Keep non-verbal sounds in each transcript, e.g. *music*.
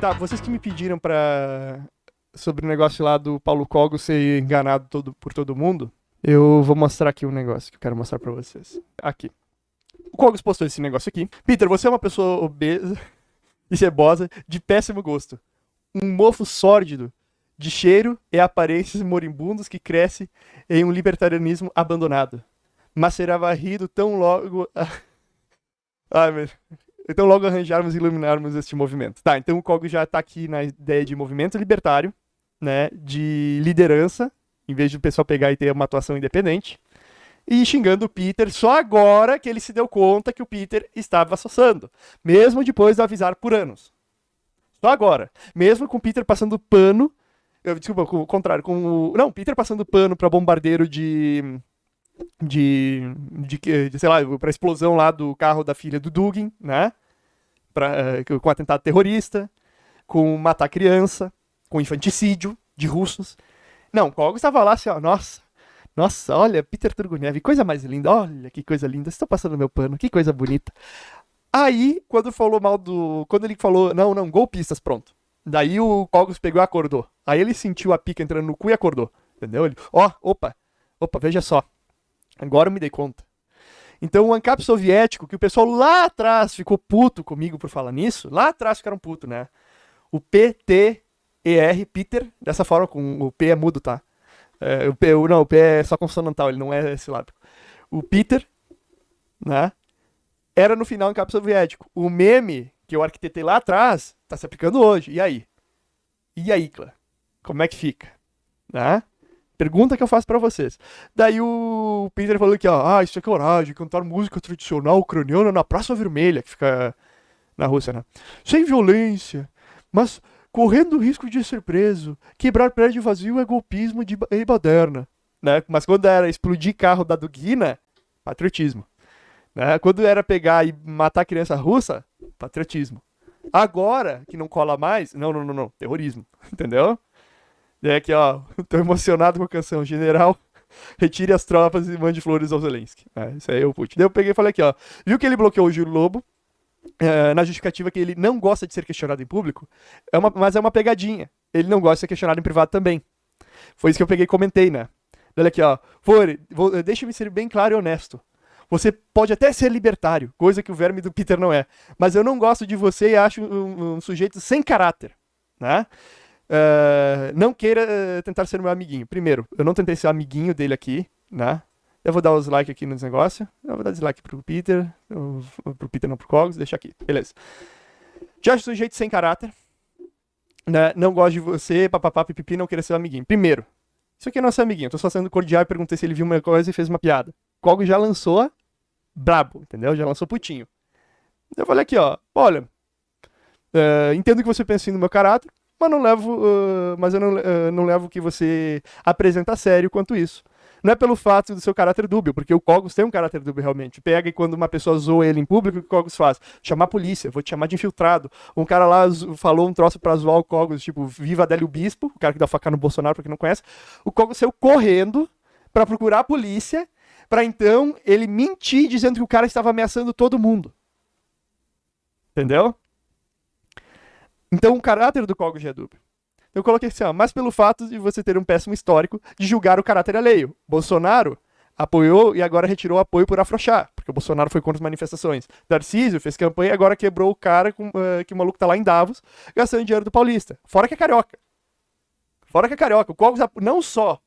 Tá, vocês que me pediram pra. sobre o negócio lá do Paulo Cogo ser enganado todo, por todo mundo, eu vou mostrar aqui um negócio que eu quero mostrar pra vocês. Aqui. O Cogos postou esse negócio aqui. Peter, você é uma pessoa obesa *laughs* e cebosa, de péssimo gosto. Um mofo sórdido, de cheiro e aparências moribundos que cresce em um libertarianismo abandonado. Mas será varrido tão logo. *laughs* Ai, meu. Então logo arranjarmos e iluminarmos este movimento. Tá, então o Kogo já tá aqui na ideia de movimento libertário, né, de liderança, em vez de o pessoal pegar e ter uma atuação independente, e xingando o Peter só agora que ele se deu conta que o Peter estava associando, mesmo depois de avisar por anos. Só agora, mesmo com o Peter passando pano, eu, desculpa, com o contrário, com o, não, Peter passando pano para bombardeiro de de, de, de sei lá, para explosão lá do carro da filha do Dugin, né? Pra, uh, com atentado terrorista, com matar criança, com infanticídio de russos. Não, Kogo estava lá assim, ó, nossa, nossa, olha, Peter Turguniev, coisa mais linda, olha que coisa linda, estou passando meu pano, que coisa bonita. Aí, quando falou mal do. Quando ele falou, não, não, golpistas, pronto. Daí o Cogos pegou e acordou. Aí ele sentiu a pica entrando no cu e acordou. Entendeu? Ele, ó, opa, opa, veja só. Agora eu me dei conta. Então o ANCAP soviético, que o pessoal lá atrás ficou puto comigo por falar nisso, lá atrás ficaram puto, né? O PTER, Peter, dessa forma, com o P é mudo, tá? É, o P, não, o P é só consonantal, ele não é silábico. O Peter, né? Era no final ANCAP soviético. O meme que eu arquitetei lá atrás tá se aplicando hoje. E aí? E aí, Clã? Como é que fica? Né? Pergunta que eu faço para vocês. Daí o Peter falou que, ó, ah, isso é coragem, cantar música tradicional ucraniana na Praça Vermelha, que fica na Rússia, né? Sem violência, mas correndo o risco de ser preso. Quebrar prédio vazio é golpismo de e baderna, né? Mas quando era explodir carro da Dugina, patriotismo. Né? Quando era pegar e matar criança russa, patriotismo. Agora, que não cola mais, não, não, não, não, terrorismo, *laughs* entendeu? E aqui, ó, *laughs* tô emocionado com a canção. General, *laughs* retire as tropas e mande flores ao Zelensky. É, isso aí é o Putin. Daí eu peguei e falei aqui, ó. Viu que ele bloqueou o Júlio Lobo? É, na justificativa que ele não gosta de ser questionado em público, é uma, mas é uma pegadinha. Ele não gosta de ser questionado em privado também. Foi isso que eu peguei e comentei, né? Olha aqui, ó. Fore, deixa-me ser bem claro e honesto. Você pode até ser libertário, coisa que o verme do Peter não é. Mas eu não gosto de você e acho um, um sujeito sem caráter. Né? Uh, não queira uh, tentar ser meu amiguinho. Primeiro, eu não tentei ser amiguinho dele aqui, né? Eu vou dar os likes aqui nos negócios. Eu vou dar dislike pro Peter. Eu, pro Peter não, pro Cogos. Deixa aqui. Beleza. Já sujeito sem caráter. Né? Não gosto de você, papapá, pipipi, não queira ser amiguinho. Primeiro, isso aqui é nosso amiguinho. Eu tô só sendo cordial e perguntei se ele viu uma coisa e fez uma piada. Cogos já lançou brabo, entendeu? Já lançou putinho. Eu falei aqui, ó. Olha, uh, entendo que você pensa no meu caráter mas não levo, uh, mas eu não, uh, não levo que você apresenta sério quanto isso. Não é pelo fato do seu caráter dúbio, porque o Cogos tem um caráter dúbio realmente. Pega e quando uma pessoa zoa ele em público, o que o Cogos faz? Chamar a polícia, vou te chamar de infiltrado. Um cara lá falou um troço pra zoar o Cogos, tipo, viva Adélio Bispo, o cara que dá faca no Bolsonaro, pra quem não conhece. O Cogos saiu correndo para procurar a polícia, para então ele mentir dizendo que o cara estava ameaçando todo mundo. Entendeu? Então o caráter do Kogo já é. Eu coloquei assim, ó, mas pelo fato de você ter um péssimo histórico de julgar o caráter alheio. Bolsonaro apoiou e agora retirou o apoio por afrouxar, porque o Bolsonaro foi contra as manifestações. Darcísio fez campanha e agora quebrou o cara com, uh, que o maluco tá lá em Davos, gastando dinheiro do paulista. Fora que é carioca. Fora que é carioca. O Cogos não só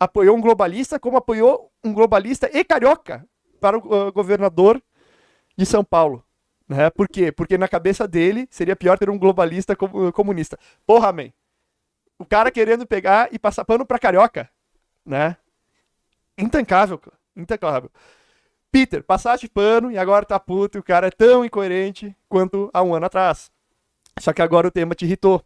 apoiou um globalista, como apoiou um globalista e carioca para o uh, governador de São Paulo. Né? Por quê? Porque na cabeça dele seria pior ter um globalista comunista. Porra, man. O cara querendo pegar e passar pano pra carioca, né? Intancável, intancável. Peter, passaste pano e agora tá puto e o cara é tão incoerente quanto há um ano atrás. Só que agora o tema te irritou.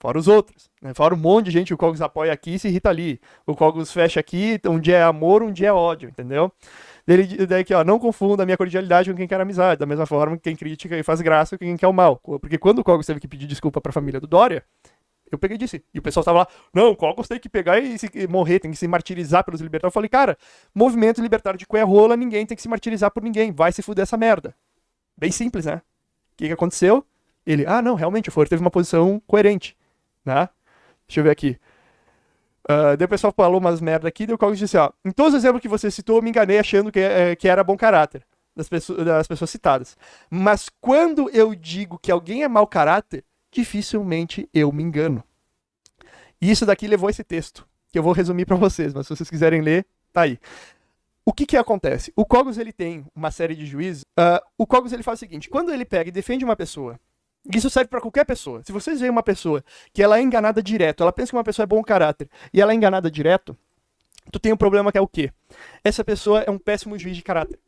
Fora os outros. Né? Fora um monte de gente, o Cogos apoia aqui e se irrita ali. O Cogos fecha aqui, um dia é amor, um dia é ódio, entendeu? Ele, daí aqui, ó, não confunda a minha cordialidade com quem quer amizade, da mesma forma que quem critica e faz graça com quem quer o mal. Porque quando o Cogos teve que pedir desculpa pra família do Dória, eu peguei e disse. E o pessoal tava lá, não, o Cogos tem que pegar e, se, e morrer, tem que se martirizar pelos libertários. Eu falei, cara, movimento libertário de cuia rola, ninguém tem que se martirizar por ninguém, vai se fuder essa merda. Bem simples, né? O que, que aconteceu? Ele, ah, não, realmente, o Fuller teve uma posição coerente, né? Deixa eu ver aqui. Uh, daí o pessoal falou umas merda aqui, daí o Coggins disse, ó, em todos os exemplos que você citou, eu me enganei achando que, é, que era bom caráter das pessoas, das pessoas citadas. Mas quando eu digo que alguém é mau caráter, dificilmente eu me engano. E isso daqui levou esse texto, que eu vou resumir para vocês, mas se vocês quiserem ler, tá aí. O que que acontece? O Cogos ele tem uma série de juízes. Uh, o Cogos ele faz o seguinte: quando ele pega e defende uma pessoa, isso serve para qualquer pessoa. Se vocês veem uma pessoa que ela é enganada direto, ela pensa que uma pessoa é bom caráter e ela é enganada direto, tu tem um problema que é o quê? Essa pessoa é um péssimo juiz de caráter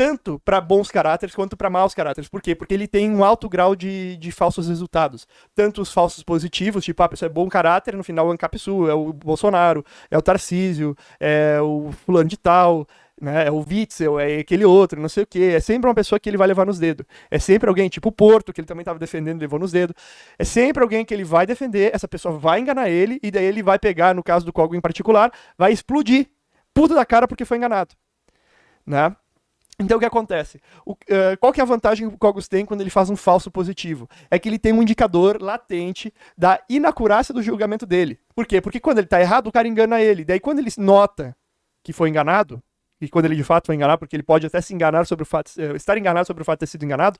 tanto para bons caráteres quanto para maus caráteres. Por quê? Porque ele tem um alto grau de, de falsos resultados. Tanto os falsos positivos, tipo, ah, a pessoa é bom caráter, no final é o Ancapsu, é o Bolsonaro, é o Tarcísio, é o fulano de tal, né? É o Witzel, é aquele outro, não sei o quê. É sempre uma pessoa que ele vai levar nos dedos. É sempre alguém, tipo o Porto, que ele também estava defendendo levou nos dedos. É sempre alguém que ele vai defender, essa pessoa vai enganar ele, e daí ele vai pegar, no caso do Kogo em particular, vai explodir. Puta da cara porque foi enganado. Né? Então o que acontece? O, uh, qual que é a vantagem que o Cogos tem quando ele faz um falso positivo? É que ele tem um indicador latente da inacurácia do julgamento dele. Por quê? Porque quando ele está errado, o cara engana ele. Daí quando ele nota que foi enganado, e quando ele de fato foi enganado, porque ele pode até se enganar sobre o fato, uh, estar enganado sobre o fato de ter sido enganado,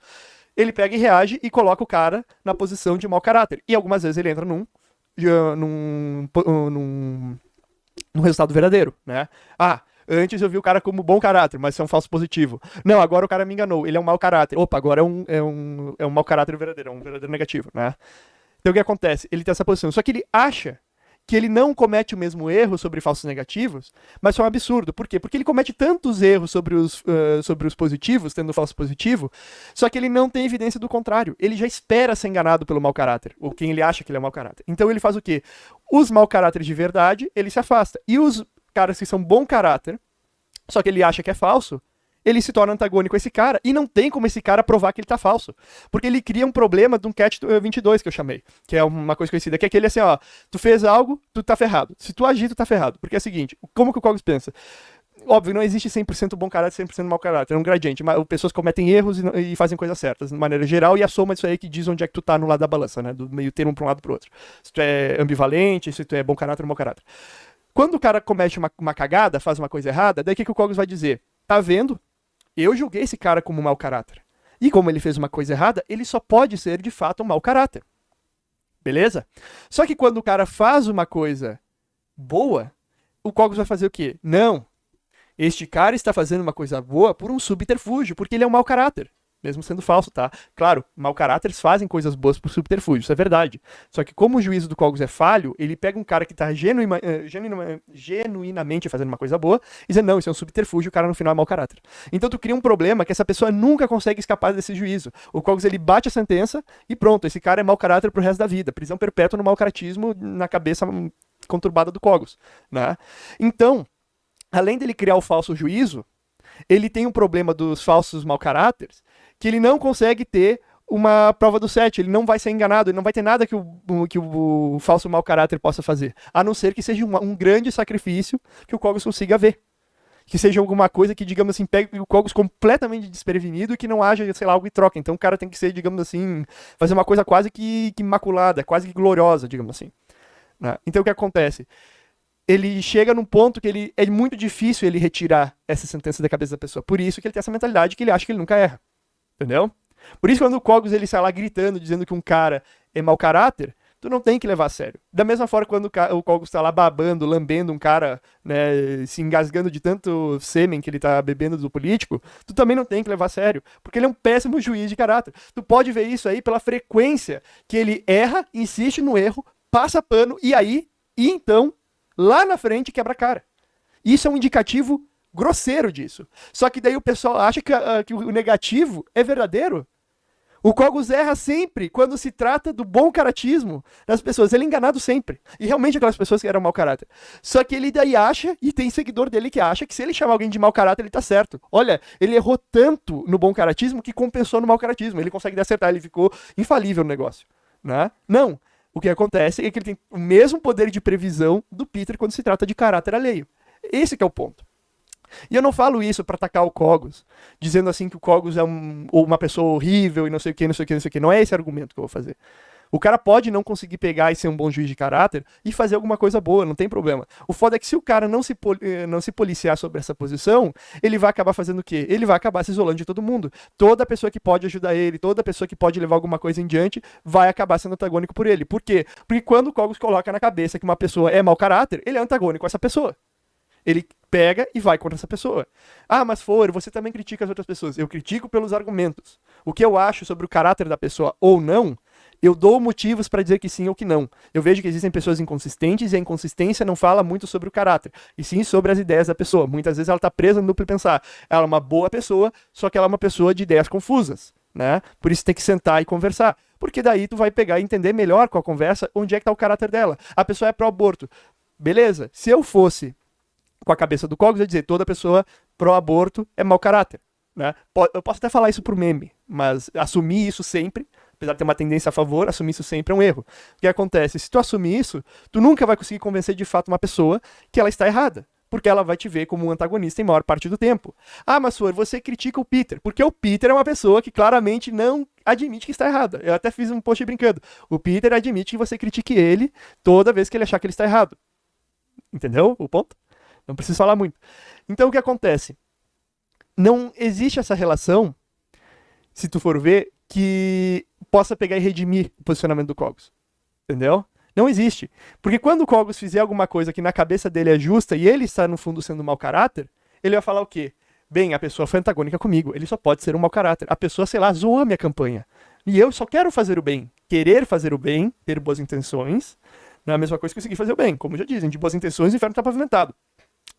ele pega e reage e coloca o cara na posição de mau caráter. E algumas vezes ele entra num, uh, num, num, num resultado verdadeiro, né? Ah, Antes eu vi o cara como bom caráter, mas isso é um falso positivo. Não, agora o cara me enganou, ele é um mau caráter. Opa, agora é um, é um, é um mau caráter verdadeiro, é um verdadeiro negativo, né? Então o que acontece? Ele tem essa posição. Só que ele acha que ele não comete o mesmo erro sobre falsos negativos, mas isso é um absurdo. Por quê? Porque ele comete tantos erros sobre os, uh, sobre os positivos, tendo falso positivo, só que ele não tem evidência do contrário. Ele já espera ser enganado pelo mau caráter, ou quem ele acha que ele é mau caráter. Então ele faz o quê? Os mau caráteres de verdade, ele se afasta. E os caras que são bom caráter, só que ele acha que é falso, ele se torna antagônico a esse cara, e não tem como esse cara provar que ele tá falso. Porque ele cria um problema de um catch 22 que eu chamei, que é uma coisa conhecida, que é aquele assim, ó, tu fez algo, tu tá ferrado. Se tu agir, tu tá ferrado. Porque é o seguinte, como que o Cogs pensa? Óbvio, não existe 100% bom caráter e 100% mau caráter, é um gradiente, mas pessoas cometem erros e, e, fazem coisas certas, de maneira geral, e a soma disso aí que diz onde é que tu tá no lado da balança, né, do meio termo pra um lado pro outro. Se tu é ambivalente, se tu é bom caráter ou mau caráter. Quando o cara comete uma, uma cagada, faz uma coisa errada, daí o que, que o Cogos vai dizer? Tá vendo? Eu julguei esse cara como mau caráter. E como ele fez uma coisa errada, ele só pode ser de fato um mau caráter. Beleza? Só que quando o cara faz uma coisa boa, o Cogos vai fazer o quê? Não. Este cara está fazendo uma coisa boa por um subterfúgio, porque ele é um mau caráter mesmo sendo falso, tá? Claro, mau caráteres fazem coisas boas por subterfúgio, isso é verdade. Só que como o juízo do Cogos é falho, ele pega um cara que tá genuima, eh, genuina, genuinamente fazendo uma coisa boa e diz, não, isso é um subterfúgio, o cara no final é mau caráter. Então tu cria um problema que essa pessoa nunca consegue escapar desse juízo. O Cogos, ele bate a sentença e pronto, esse cara é mau caráter pro resto da vida. Prisão perpétua no mau caratismo na cabeça conturbada do Cogos, né? Então, além dele criar o falso juízo, ele tem um problema dos falsos mau caráteres, que ele não consegue ter uma prova do set, ele não vai ser enganado, ele não vai ter nada que o, que o, falso mau caráter possa fazer, a não ser que seja um, um grande sacrifício que o Kogos consiga ver. Que seja alguma coisa que, digamos assim, pegue o Kogos completamente desprevenido e que não haja, sei lá, algo em troca. Então o cara tem que ser, digamos assim, fazer uma coisa quase que, que imaculada, quase que gloriosa, digamos assim. Né? Então o que acontece? ele chega num ponto que ele é muito difícil ele retirar essa sentença da cabeça da pessoa. Por isso que ele tem essa mentalidade que ele acha que ele nunca erra. Entendeu? Por isso quando o Cogos ele sai lá gritando, dizendo que um cara é mau caráter, tu não tem que levar a sério. Da mesma forma quando o Cogos está lá babando, lambendo um cara, né, se engasgando de tanto sêmen que ele tá bebendo do político, tu também não tem que levar a sério, porque ele é um péssimo juiz de caráter. Tu pode ver isso aí pela frequência que ele erra, insiste no erro, passa pano e aí, e então, lá na frente quebra a cara. Isso é um indicativo grosseiro disso. Só que daí o pessoal acha que, uh, que o negativo é verdadeiro. O Cogos erra sempre quando se trata do bom caratismo das pessoas. Ele é enganado sempre. E realmente aquelas pessoas que eram mau caráter. Só que ele daí acha, e tem seguidor dele que acha, que se ele chamar alguém de mau caráter, ele tá certo. Olha, ele errou tanto no bom caratismo que compensou no mau caratismo. Ele consegue acertar, ele ficou infalível no negócio. Né? Não. O que acontece é que ele tem o mesmo poder de previsão do Peter quando se trata de caráter alheio. Esse é o ponto. E eu não falo isso para atacar o Cogos, dizendo assim que o Cogos é um, uma pessoa horrível e não sei o que, não sei o que, não sei o que. Não é esse argumento que eu vou fazer. O cara pode não conseguir pegar e ser um bom juiz de caráter e fazer alguma coisa boa, não tem problema. O foda é que se o cara não se, eh, não se policiar sobre essa posição, ele vai acabar fazendo o quê? Ele vai acabar se isolando de todo mundo. Toda pessoa que pode ajudar ele, toda pessoa que pode levar alguma coisa em diante, vai acabar sendo antagônico por ele. Por quê? Porque quando o Cogos coloca na cabeça que uma pessoa é mau caráter, ele é antagônico com essa pessoa. Ele pega e vai contra essa pessoa. Ah, mas for, você também critica as outras pessoas. Eu critico pelos argumentos. O que eu acho sobre o caráter da pessoa ou não eu dou motivos para dizer que sim ou que não. Eu vejo que existem pessoas inconsistentes e a inconsistência não fala muito sobre o caráter, e sim sobre as ideias da pessoa. Muitas vezes ela está presa no duplo pensar. Ela é uma boa pessoa, só que ela é uma pessoa de ideias confusas, né? Por isso tem que sentar e conversar. Porque daí tu vai pegar e entender melhor com a conversa onde é que está o caráter dela. A pessoa é pró-aborto. Beleza, se eu fosse com a cabeça do Cogos, ia dizer toda pessoa pró-aborto é mau caráter. Né? Eu posso até falar isso por meme, mas assumir isso sempre apesar de ter uma tendência a favor, assumir isso sempre é um erro. O que acontece? Se tu assumir isso, tu nunca vai conseguir convencer de fato uma pessoa que ela está errada. Porque ela vai te ver como um antagonista em maior parte do tempo. Ah, mas Flor, você critica o Peter. Porque o Peter é uma pessoa que claramente não admite que está errada. Eu até fiz um post brincando. O Peter admite que você critique ele toda vez que ele achar que ele está errado. Entendeu o ponto? Não preciso falar muito. Então o que acontece? Não existe essa relação, se tu for ver, que possa pegar e redimir o posicionamento do Cogos. Entendeu? Não existe. Porque quando o Cogos fizer alguma coisa que na cabeça dele é justa e ele está, no fundo, sendo um mau caráter, ele vai falar o quê? Bem, a pessoa foi antagônica comigo, ele só pode ser um mau caráter. A pessoa, sei lá, zoou a minha campanha. E eu só quero fazer o bem. Querer fazer o bem, ter boas intenções, não é a mesma coisa que conseguir fazer o bem. Como já dizem, de boas intenções o inferno está pavimentado.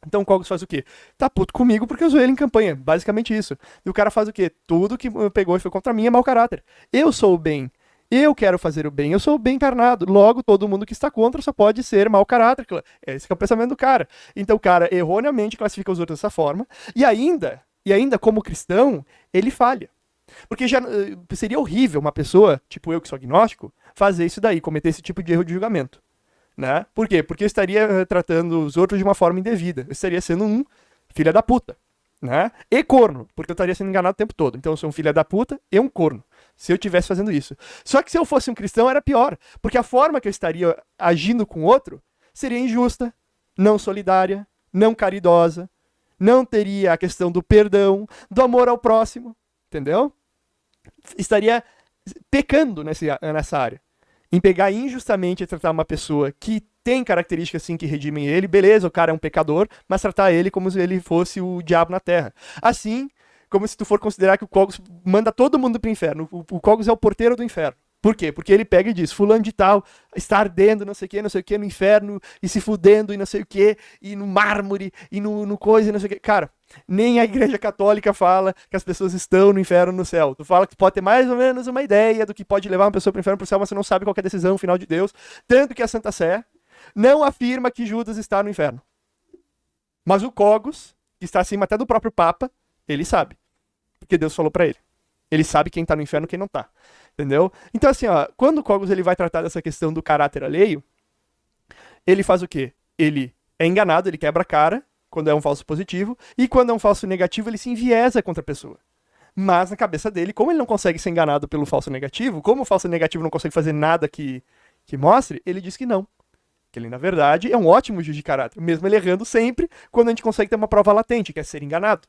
Então o Cogos faz o quê? Tá puto comigo porque eu usei ele em campanha. Basicamente isso. E o cara faz o quê? Tudo que pegou e foi contra mim é mau caráter. Eu sou o bem. Eu quero fazer o bem. Eu sou o bem encarnado. Logo, todo mundo que está contra só pode ser mau caráter. Esse é o pensamento do cara. Então o cara erroneamente classifica os outros dessa forma. E ainda, e ainda como cristão, ele falha. Porque já eh, seria horrível uma pessoa, tipo eu que sou agnóstico, fazer isso daí, cometer esse tipo de erro de julgamento. Né? Por quê? Porque eu estaria uh, tratando os outros de uma forma indevida. Eu estaria sendo um filho da puta. Né? E corno, porque eu estaria sendo enganado o tempo todo. Então eu sou um filho da puta e um corno. Se eu estivesse fazendo isso. Só que se eu fosse um cristão era pior. Porque a forma que eu estaria agindo com o outro seria injusta, não solidária, não caridosa, não teria a questão do perdão, do amor ao próximo. Entendeu? Estaria pecando nesse, nessa área em pegar injustamente e tratar uma pessoa que tem características assim que redimem ele, beleza, o cara é um pecador, mas tratar ele como se ele fosse o diabo na terra. Assim, como se tu for considerar que o Cogos manda todo mundo pro inferno. O, o Cogos é o porteiro do inferno. Por quê? Porque ele pega e diz, fulano de tal está ardendo, não sei o que, não sei o que, no inferno, e se fudendo, e não sei o que, e no mármore, e no, no coisa, e não sei o que. Cara, nem a igreja católica fala que as pessoas estão no inferno no céu. Tu fala que tu pode ter mais ou menos uma ideia do que pode levar uma pessoa para o inferno para o céu, mas você não sabe qual é a decisão final de Deus. Tanto que a Santa Sé não afirma que Judas está no inferno. Mas o Cogos, que está acima até do próprio Papa, ele sabe. Porque Deus falou para ele. Ele sabe quem está no inferno e quem não está. Entendeu? Então, assim, ó, quando o Cogos ele vai tratar dessa questão do caráter alheio, ele faz o quê? Ele é enganado, ele quebra a cara, quando é um falso positivo, e quando é um falso negativo, ele se enviesa contra a pessoa. Mas na cabeça dele, como ele não consegue ser enganado pelo falso negativo, como o falso negativo não consegue fazer nada que, que mostre, ele diz que não. Que ele, na verdade, é um ótimo juiz de caráter, mesmo ele errando sempre quando a gente consegue ter uma prova latente, que é ser enganado.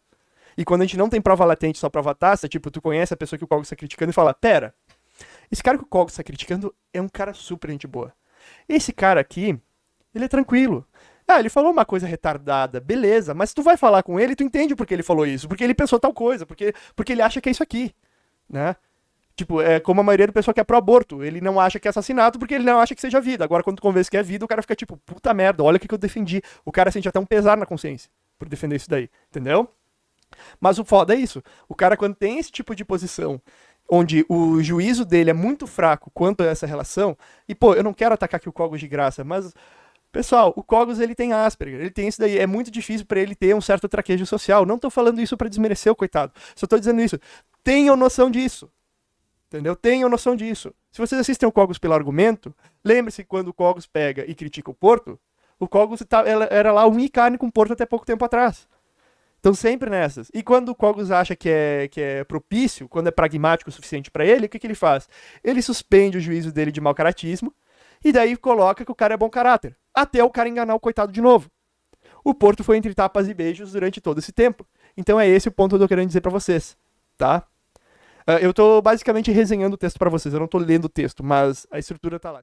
E quando a gente não tem prova latente, só prova tácita, tipo, tu conhece a pessoa que o Cogos está criticando e fala, pera, esse cara que o Cogos está criticando é um cara super gente boa. Esse cara aqui, ele é tranquilo. Ah, ele falou uma coisa retardada, beleza, mas tu vai falar com ele, tu entende por que ele falou isso, porque ele pensou tal coisa, porque, porque ele acha que é isso aqui, né? Tipo, é como a maioria do pessoal que é pró-aborto. Ele não acha que é assassinato porque ele não acha que seja vida. Agora, quando tu convence que é vida, o cara fica tipo, puta merda, olha o que, que eu defendi. O cara sente até um pesar na consciência por defender isso daí, entendeu? Mas o foda é isso. O cara, quando tem esse tipo de posição, onde o juízo dele é muito fraco quanto a essa relação, e pô, eu não quero atacar aqui o Cogos de graça, mas Pessoal, o Cogos ele tem Asperger, ele tem isso daí. É muito difícil para ele ter um certo traquejo social. Não tô falando isso para desmerecer o coitado. Só tô dizendo isso. Tenham noção disso. Entendeu? Tenham noção disso. Se vocês assistem o Cogos pelo argumento, lembre-se quando o Cogos pega e critica o Porto, o Cogos tá, era lá um carne com o Porto até pouco tempo atrás. Estão sempre nessas. E quando o Cogos acha que é, que é propício, quando é pragmático o suficiente para ele, o que, que ele faz? Ele suspende o juízo dele de mau caratismo e daí coloca que o cara é bom caráter. Até o cara enganar o coitado de novo. O Porto foi entre tapas e beijos durante todo esse tempo. Então é esse o ponto que eu tô querendo dizer para vocês, tá? Uh, eu tô basicamente resenhando o texto para vocês, eu não tô lendo o texto, mas a estrutura tá lá.